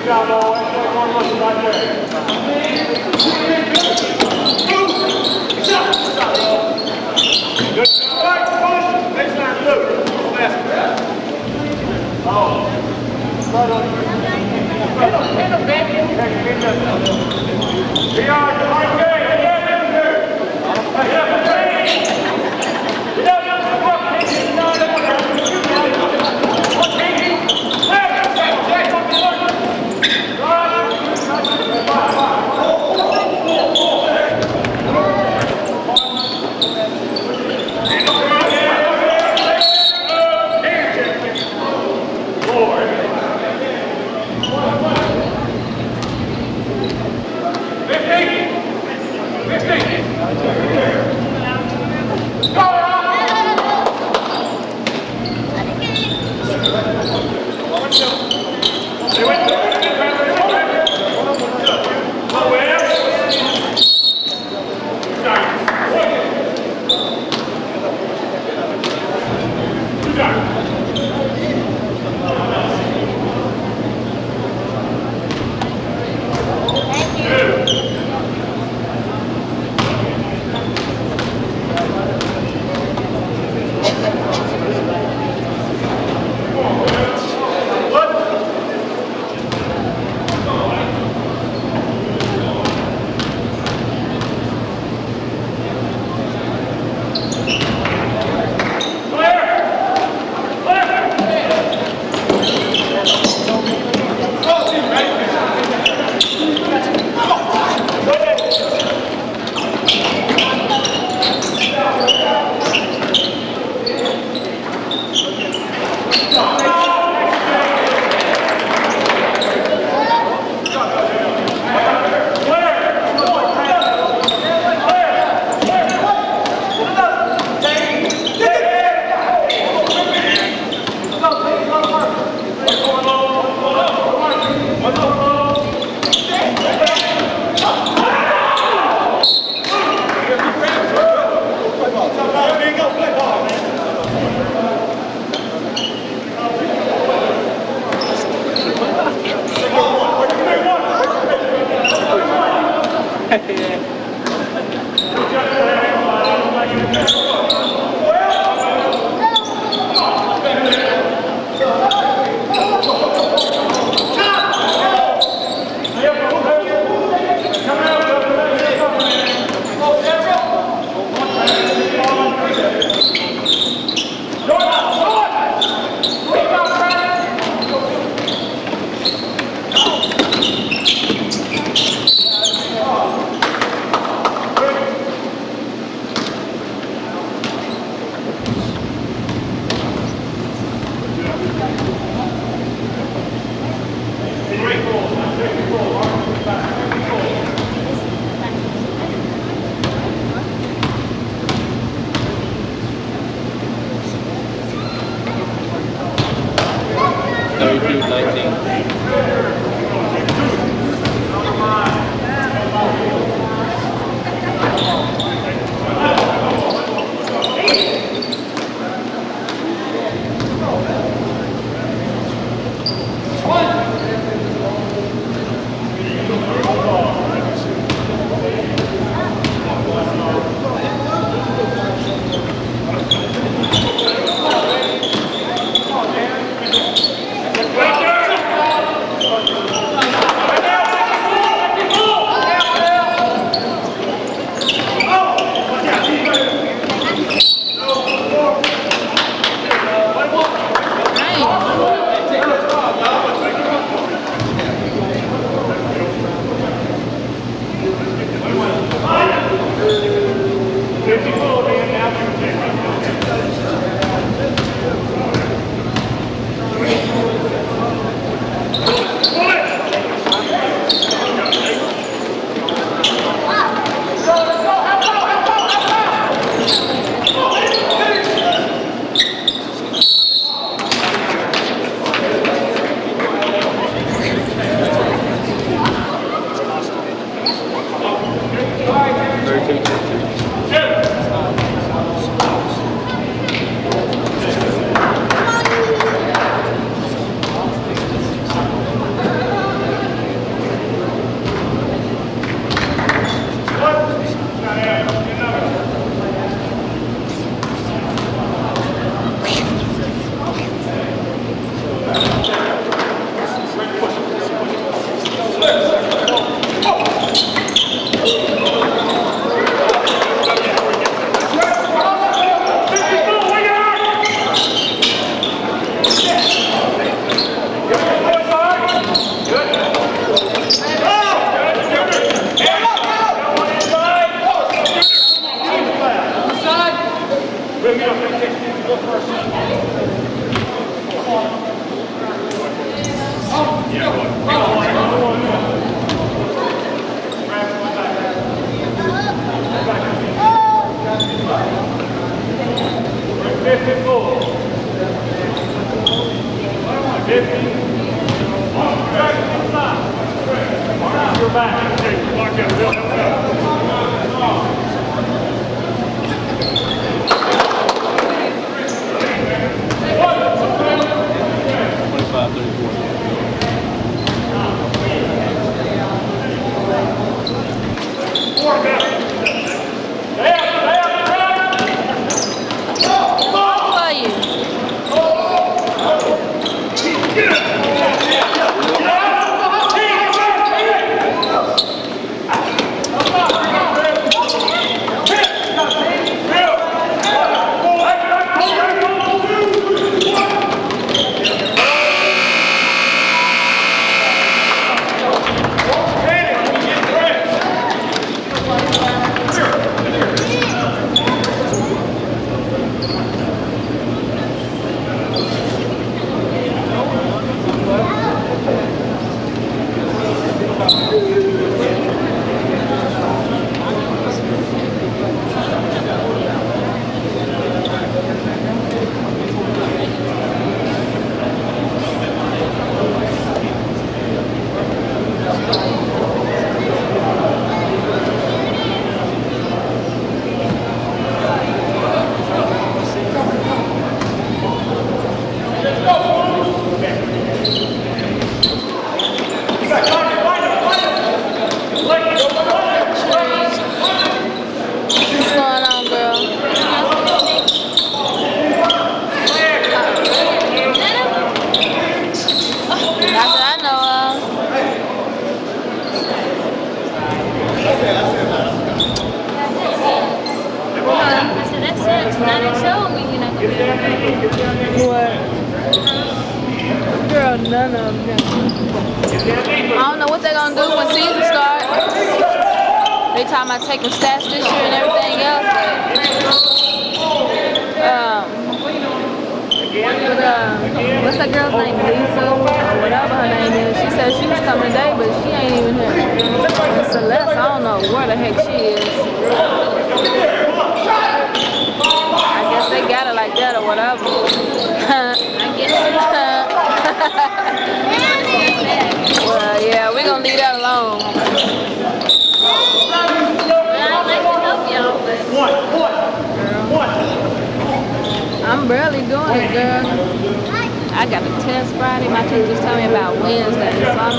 Face. Good job, boy. That's one looking right there.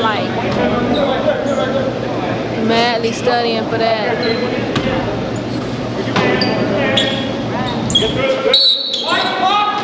Like madly studying for that. White box,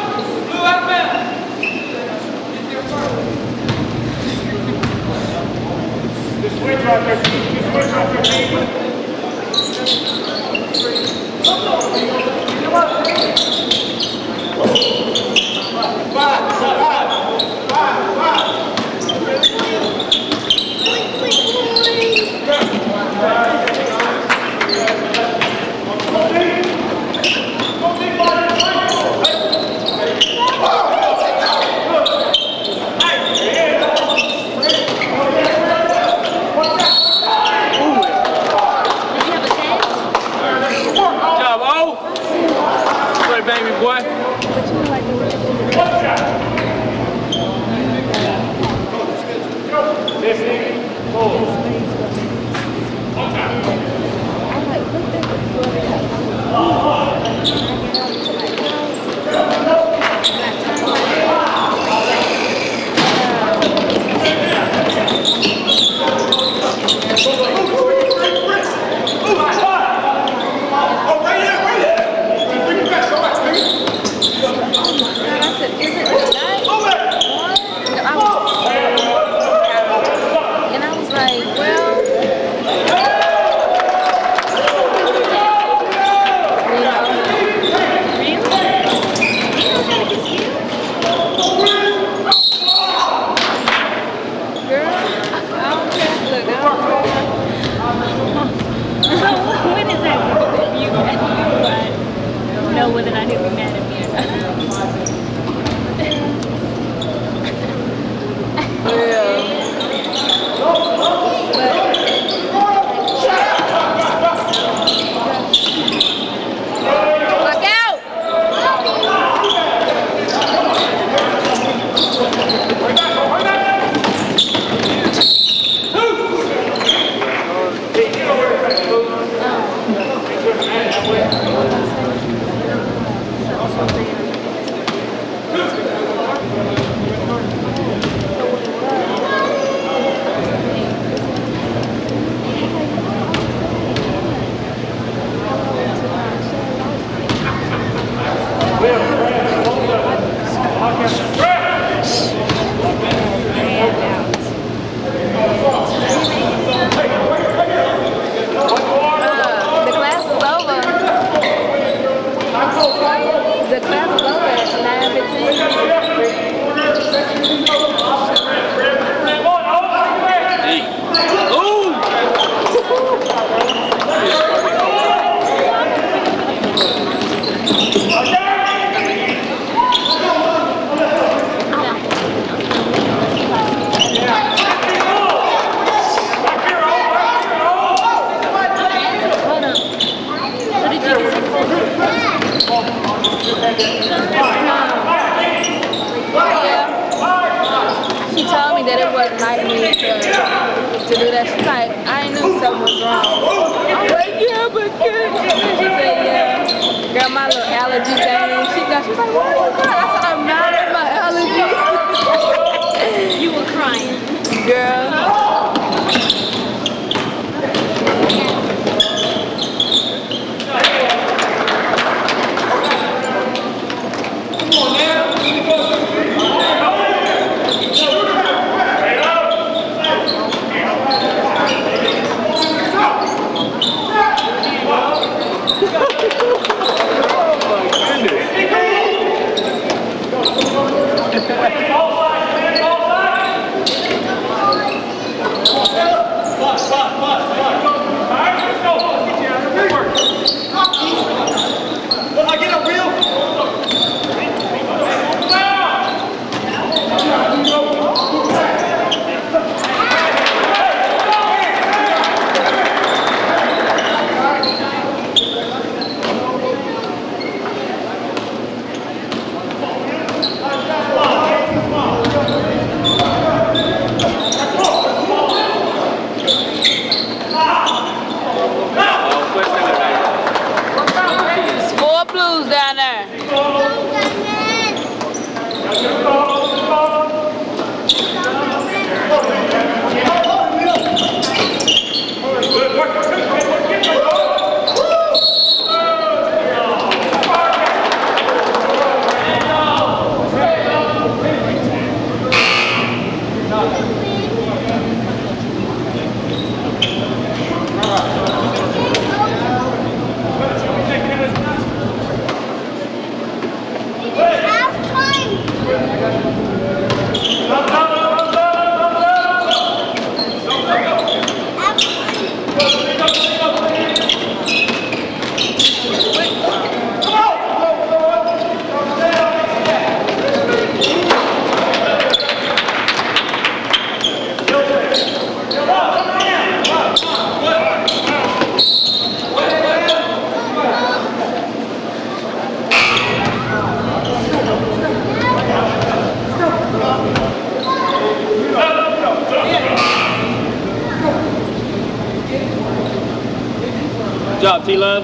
job, T-Love.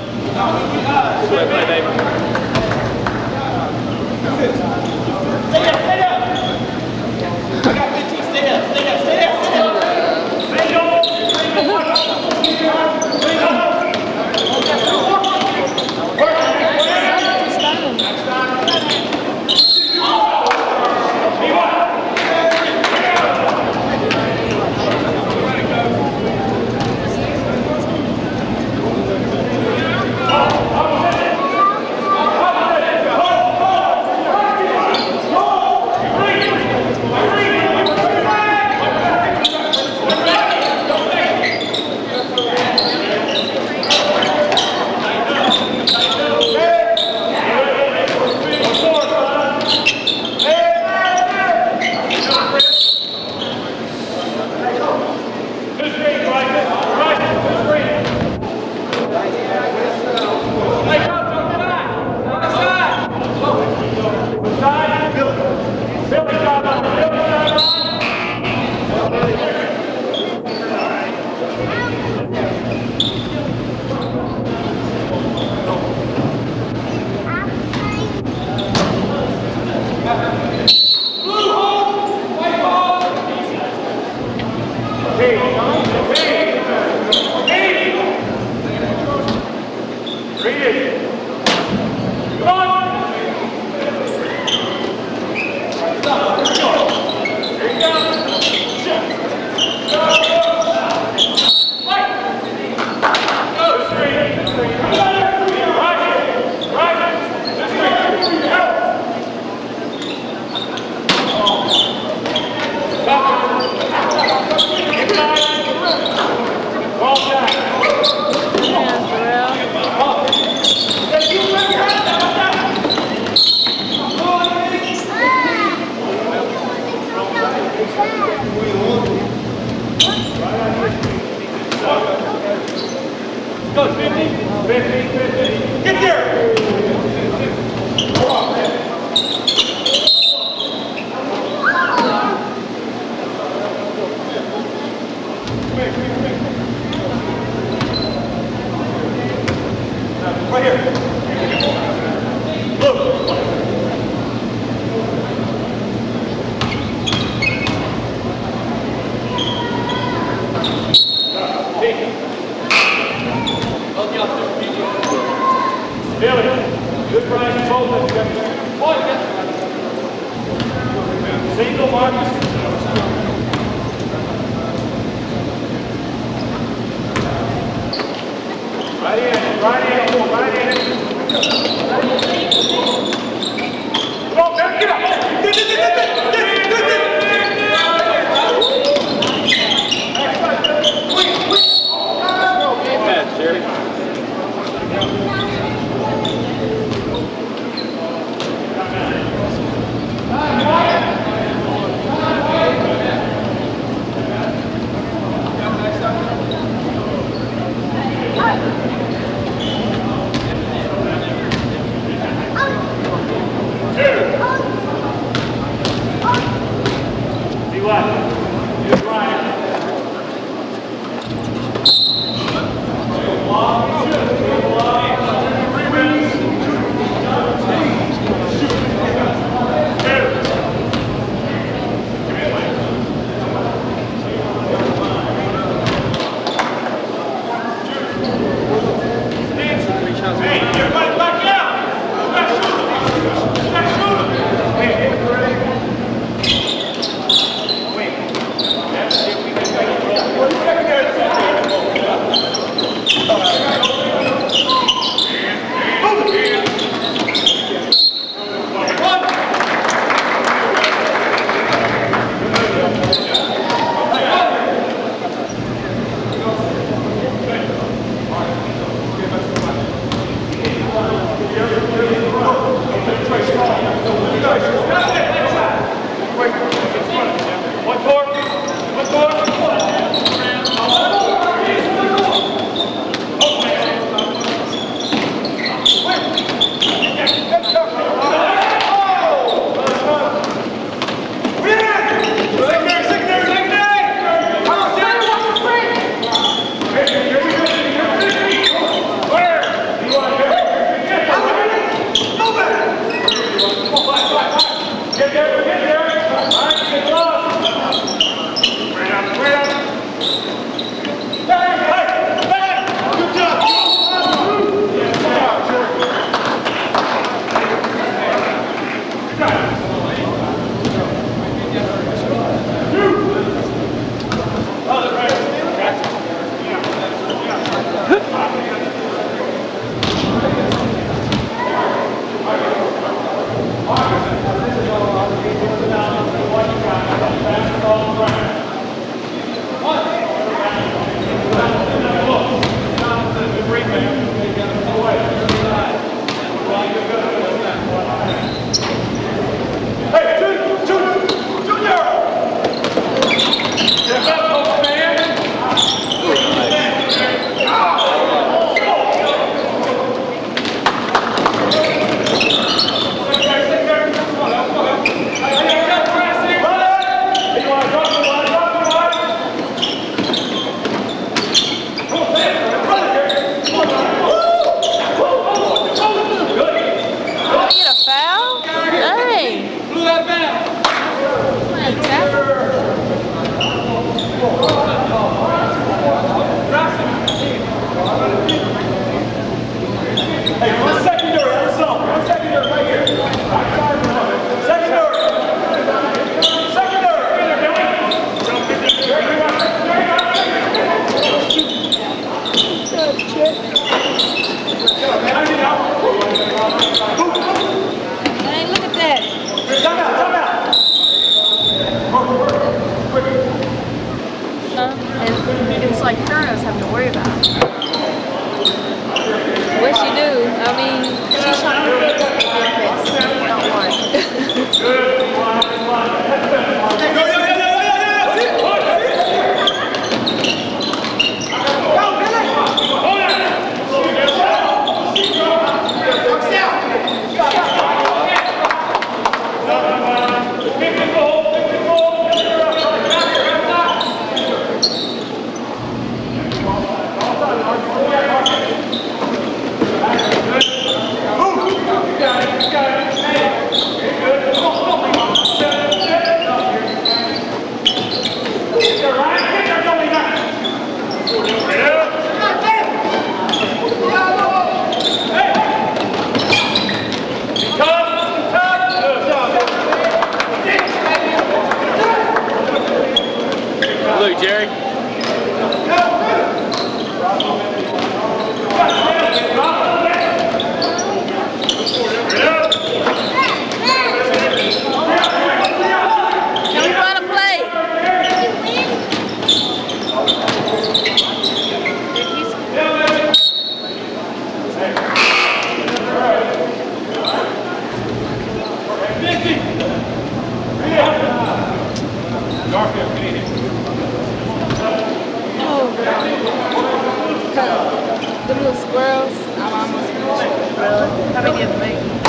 Sweat play, baby. Good Brian, both of Hey, Really? How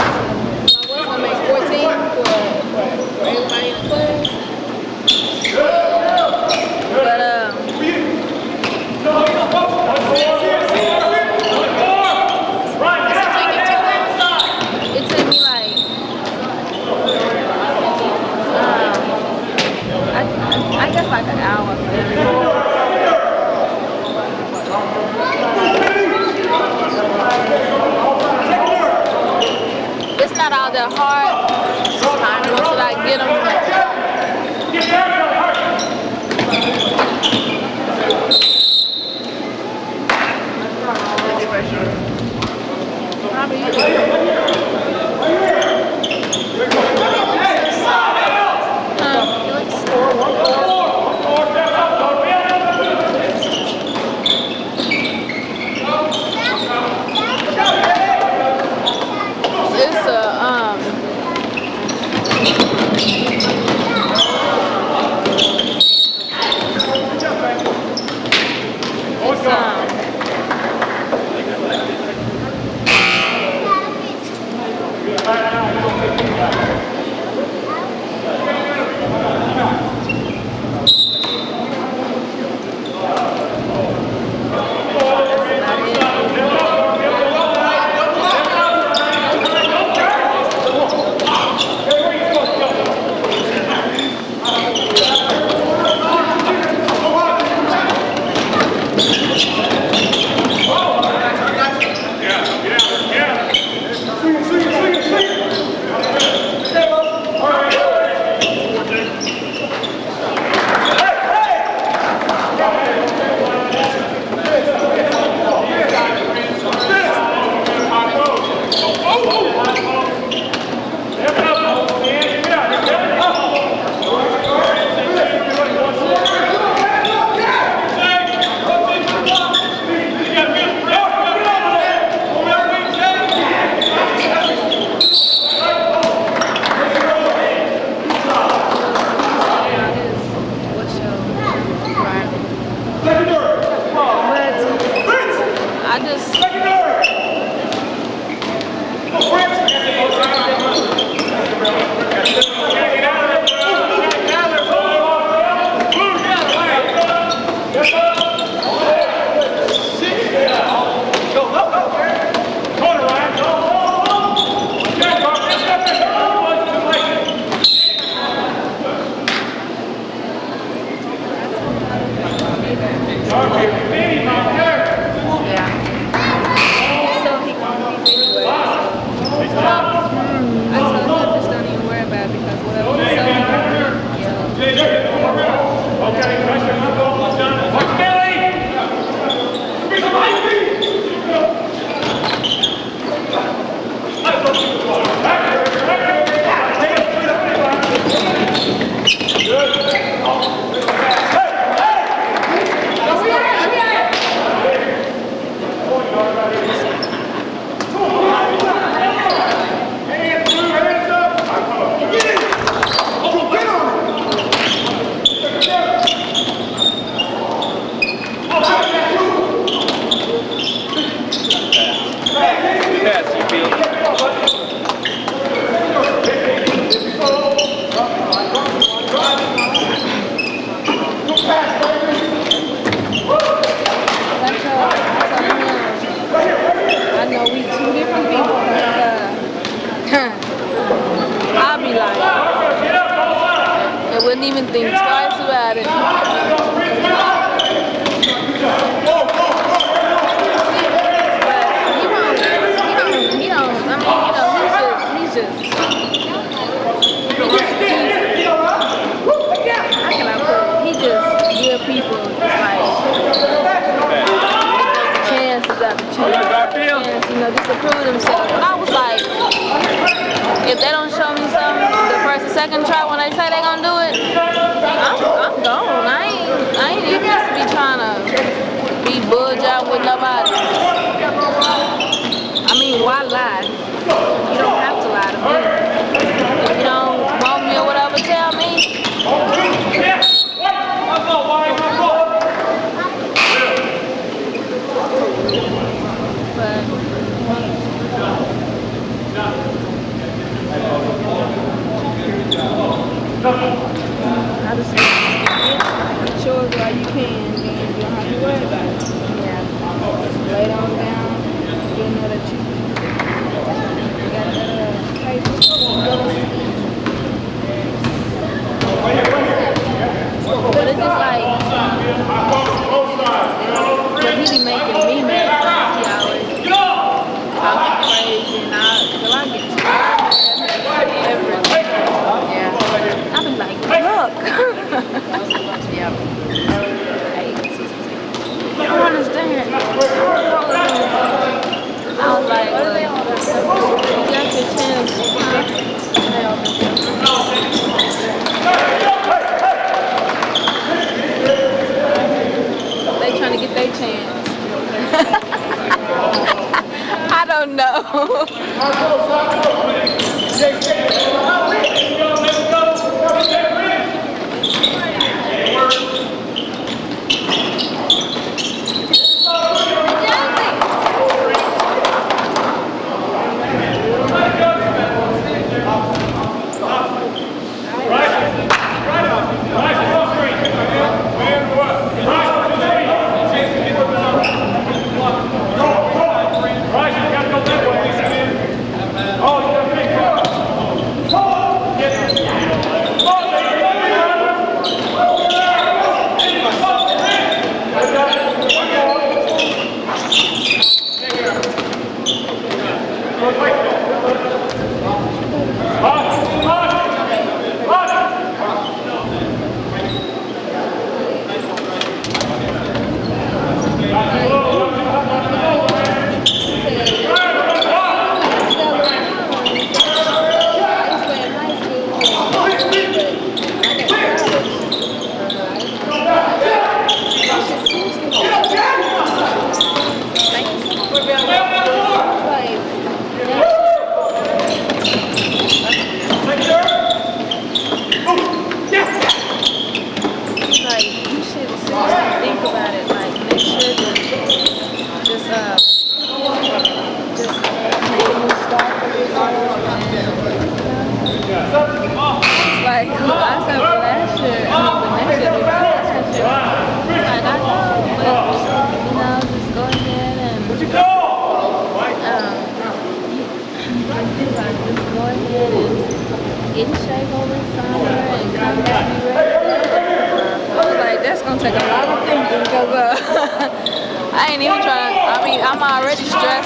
No.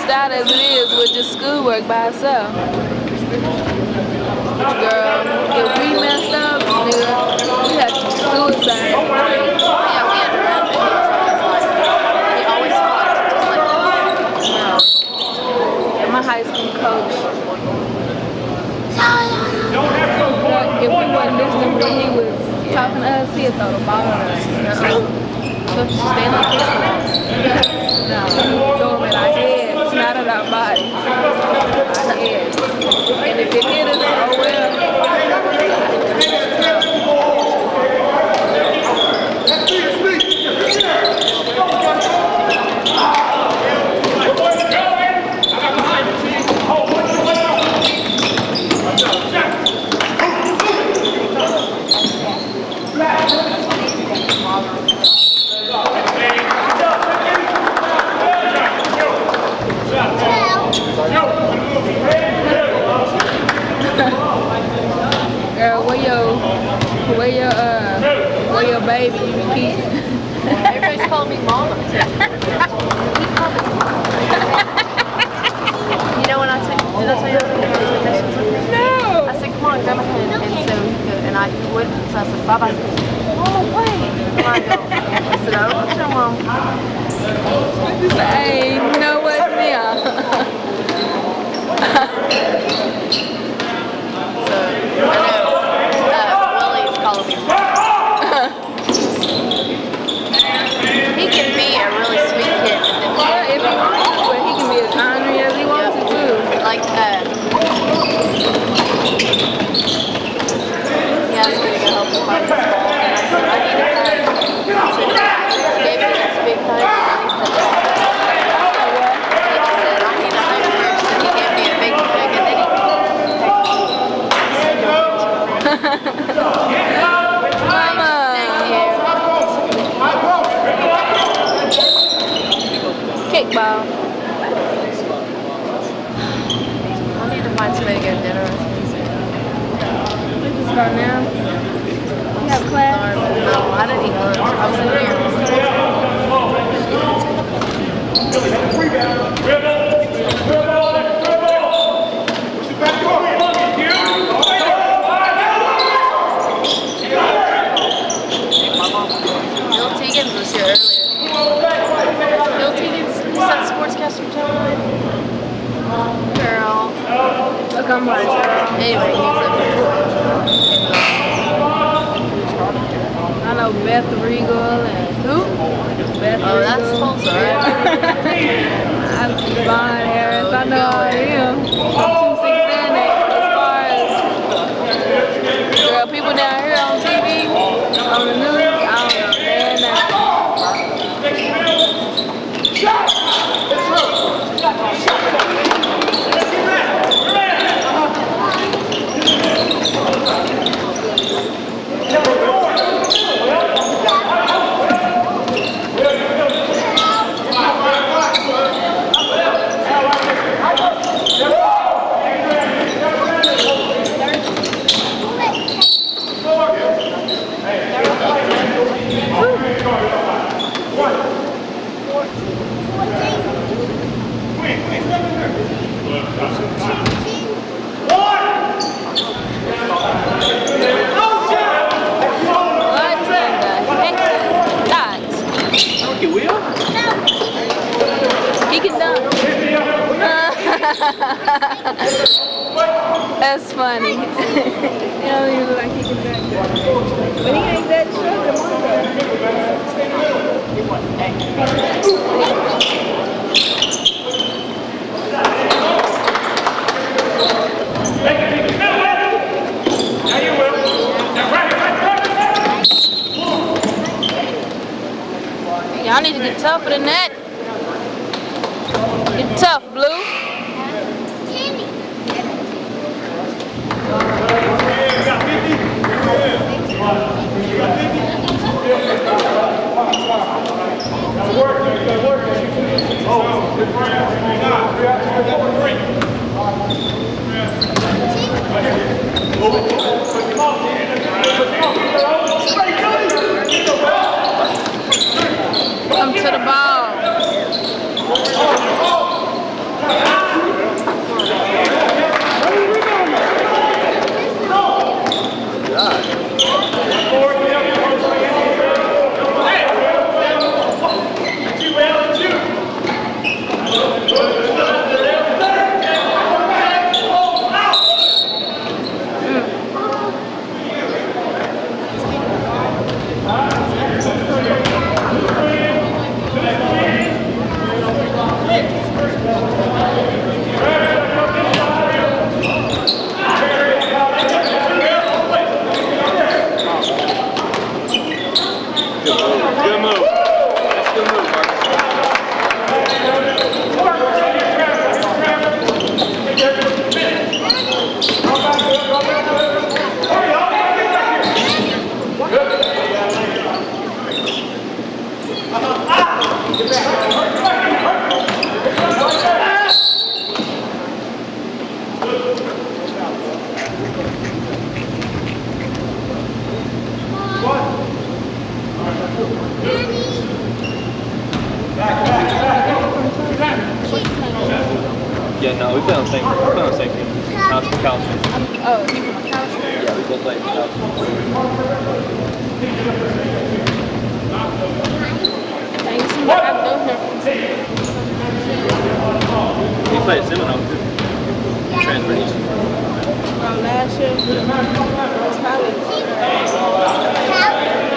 stressed out as it is with just schoolwork by itself. Girl, if we messed up, nigga, we had to run high school coach. If we wasn't he was talking to us, he'd throw the. So, so stand. No. And if you hit it, oh well. That's funny. don't even look like he can. But he ain't that short. You will. Now right, right, right, right. Y'all need to get tougher than that. Get tough, Blue. You got 50? Come to the ball. Same, we play on the same team. Not the couch. Oh, he from the couch. Yeah, we both play the couch. Ain't seen like I've done here. He played at Seminole too. Transfer east. From last year. It's probably. Uh,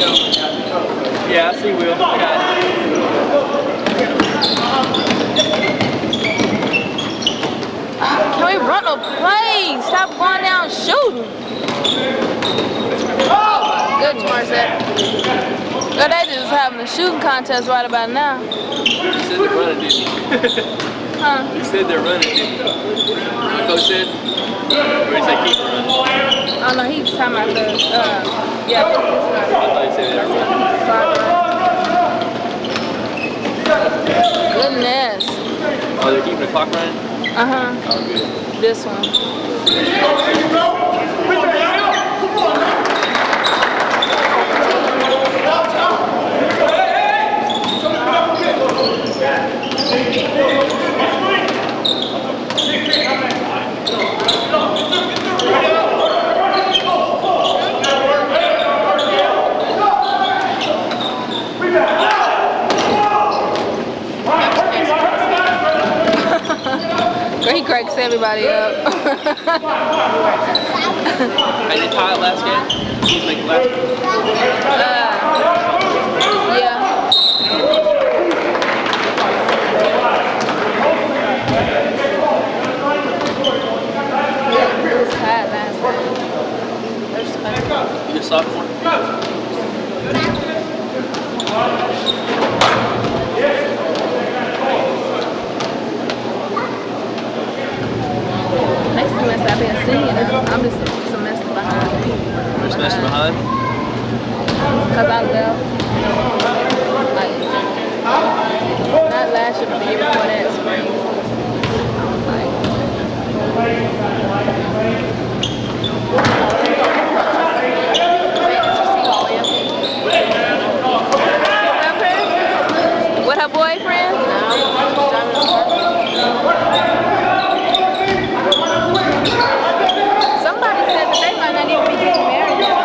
Yeah, I see Will. Can we run a play? Stop going down shooting. Good, Morissette. But they just having a shooting contest right about now. Said they're running, didn't huh? He said they're running, didn't you? Coach said, or is that running? Oh, no, he was talking about the... Uh, Goodness. Oh, they're keeping the clock running? Uh-huh. Oh, good. This one. Cracks everybody up. And they tied last game? He's last Uh, yeah. It was tied last night. You just saw it before? Semester I've been singing. I'm just a semester behind. A semester behind? Cause I left. Like, not last year, but the year before that, spring. I was like, with her boyfriend said that they might not even be getting married yet.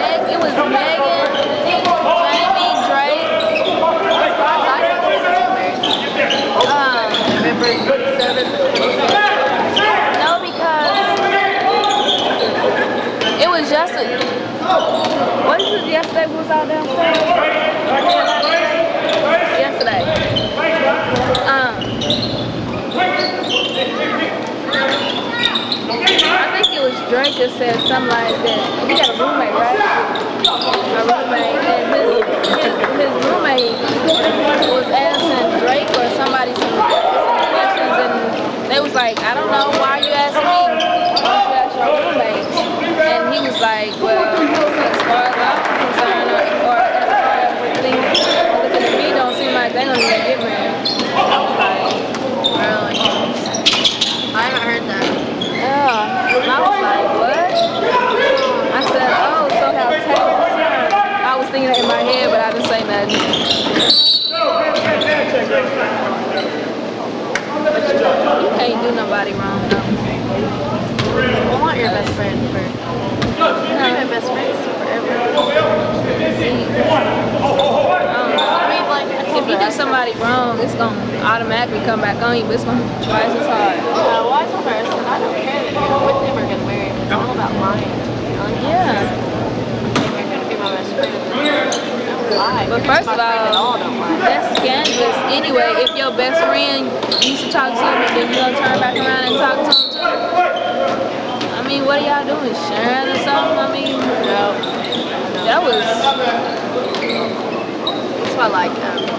Meg, it was Megan, Jamie, Drake. Um, no, because it was just a. What was it yesterday? Um, I think it was Drake that said something like that. He got a roommate, right? A roommate, and his his, his roommate was asking Drake or somebody some, some questions, and they was like, I don't know, why you asking me? Why don't you ask your roommate? And he was like, well, as far as I'm concerned, or, or as far as with things looking at me, don't seem like they don't even get married. I was like, Really? I haven't heard that. yeah. And I was like, what? I said, oh, so how Taylor I was thinking it in my head, but I didn't say nothing. You can't do nobody wrong, though. I want your best friend for. My best friend forever. I mean, like, If you do somebody wrong, it's gonna automatically come back on you, but it's gonna be twice as hard. Uh, I don't care that you're with him or get married. It's all about lying. Yeah. If you're gonna be my best friend, don't lie. But first of all, all, don't lie. that's scandalous anyway. If your best friend used to talk to him then you gonna turn back around and talk to him too. I mean, what are y'all doing? Sharing or something? I mean, that was, That's why I like him.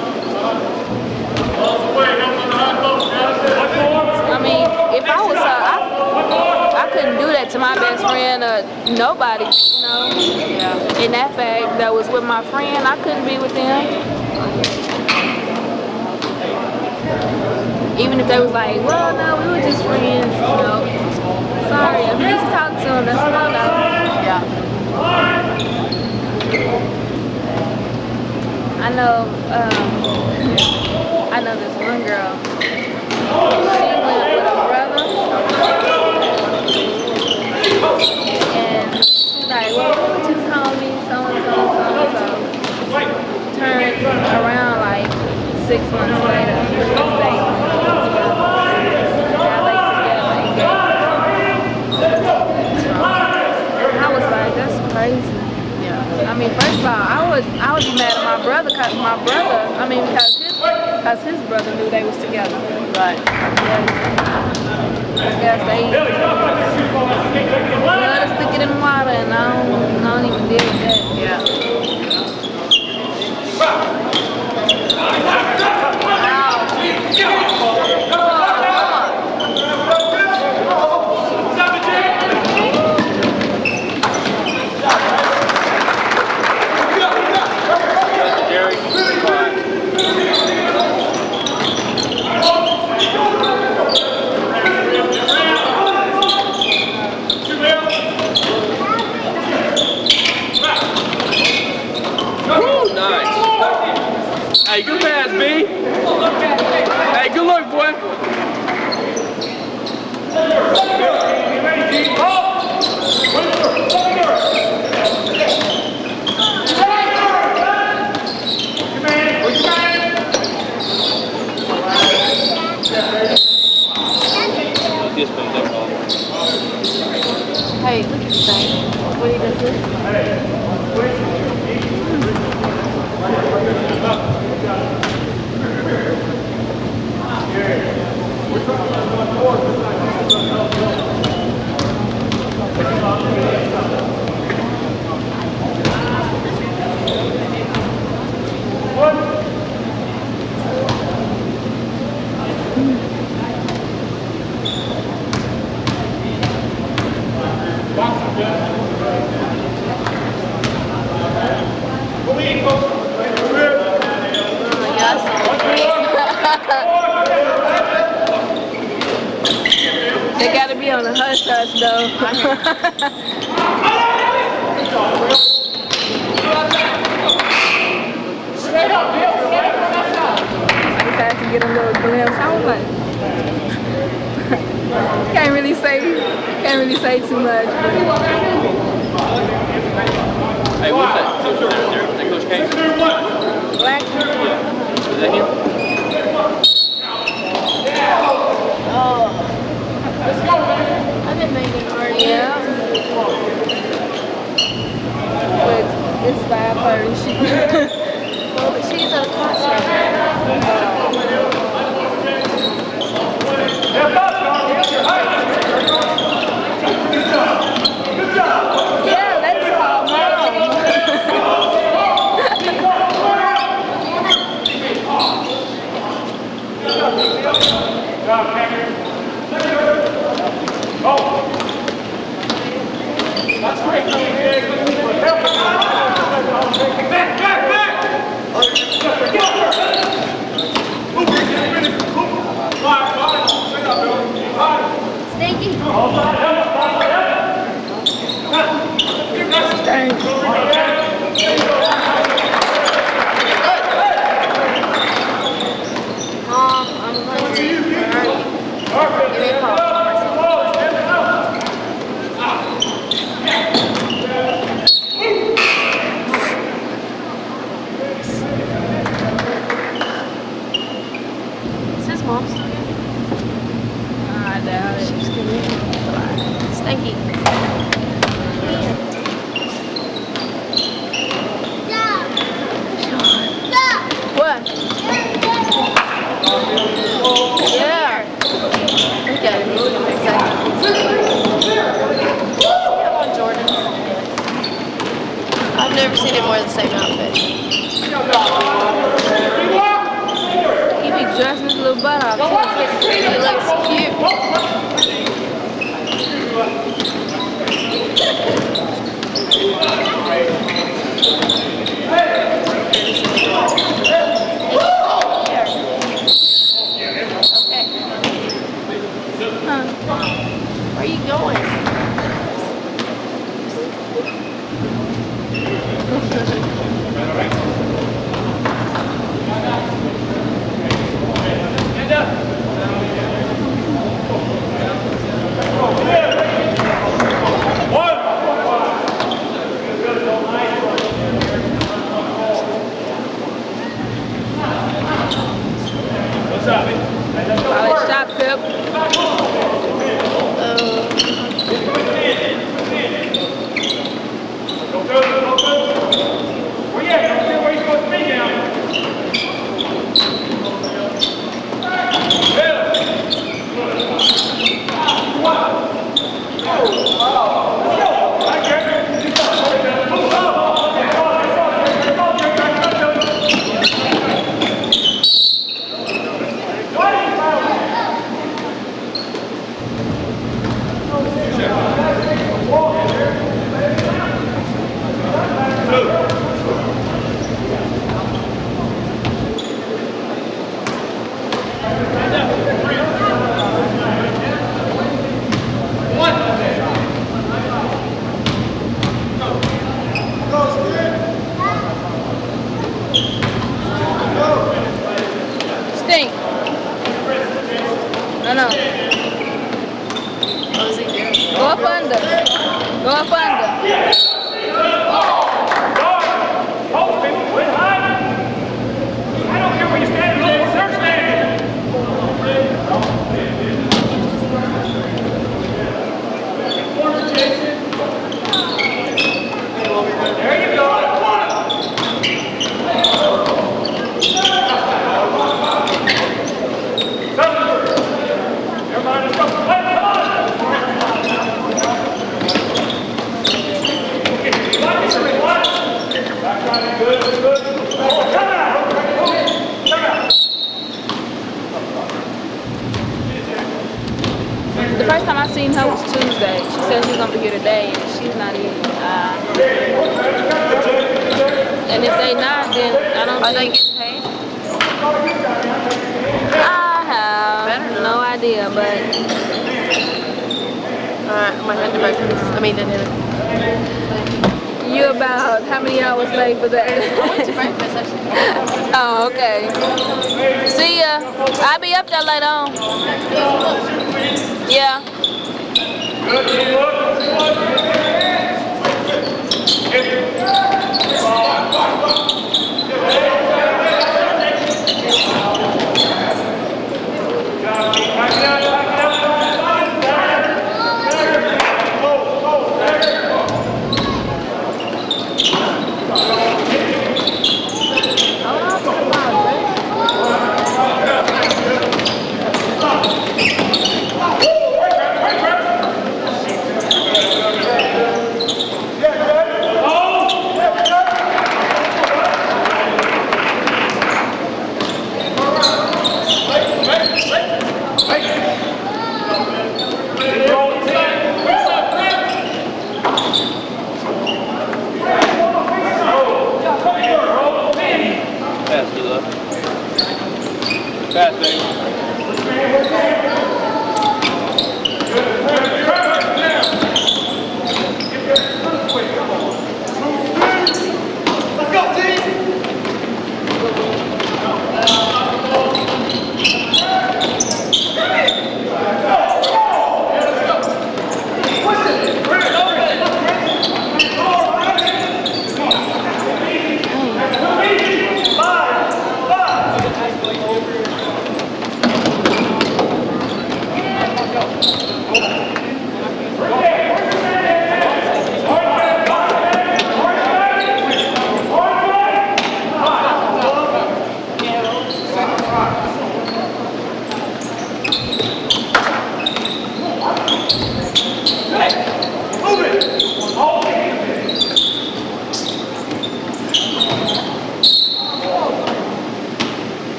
I mean, if I was her, I, I couldn't do that to my best friend or nobody, you know. Yeah. In that fact, that was with my friend, I couldn't be with them. Even if they was like, well, no, we were just friends, you know. Sorry, you just talk to them, that's a no-no. Yeah. I know, um, I know this one girl. She went with a brother. And she's like, well, we were just homies, so and so, so and so. Turned around like six months later. I was like, that's crazy. Yeah. I mean, first of all, I would I would be mad at my brother because my brother, I mean, because his because his brother knew they was together. Right. I guess they blood is thicker than water, and I don't, I don't even deal with that. Yeah. my underbakers. I mean, You about how many hours late for that? oh, okay. See ya. I'll be up there later on. Yeah.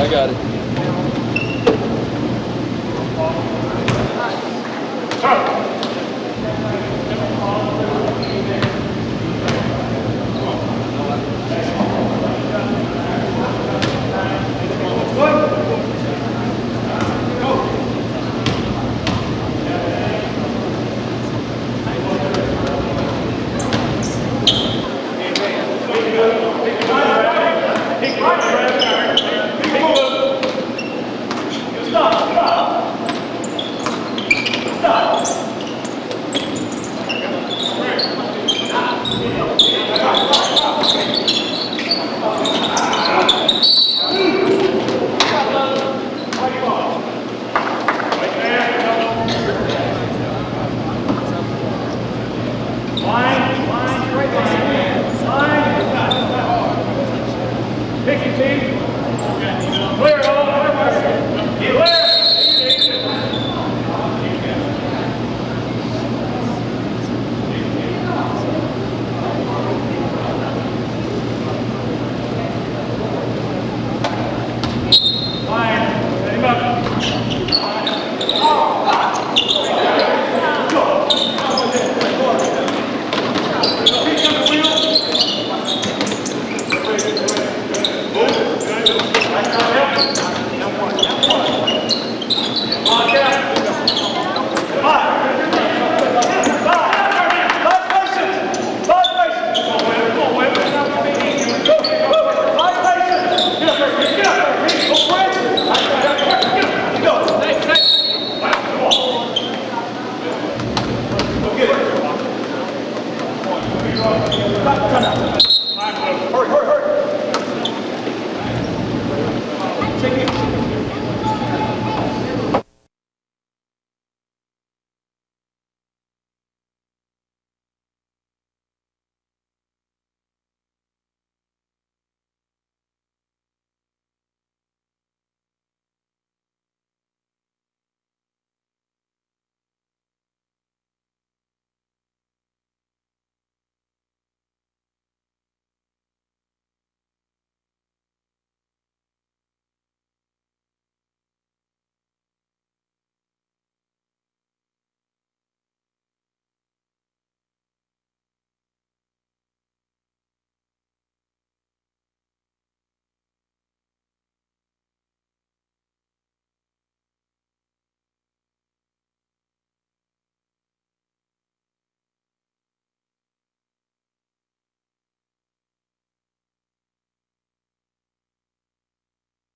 I got it.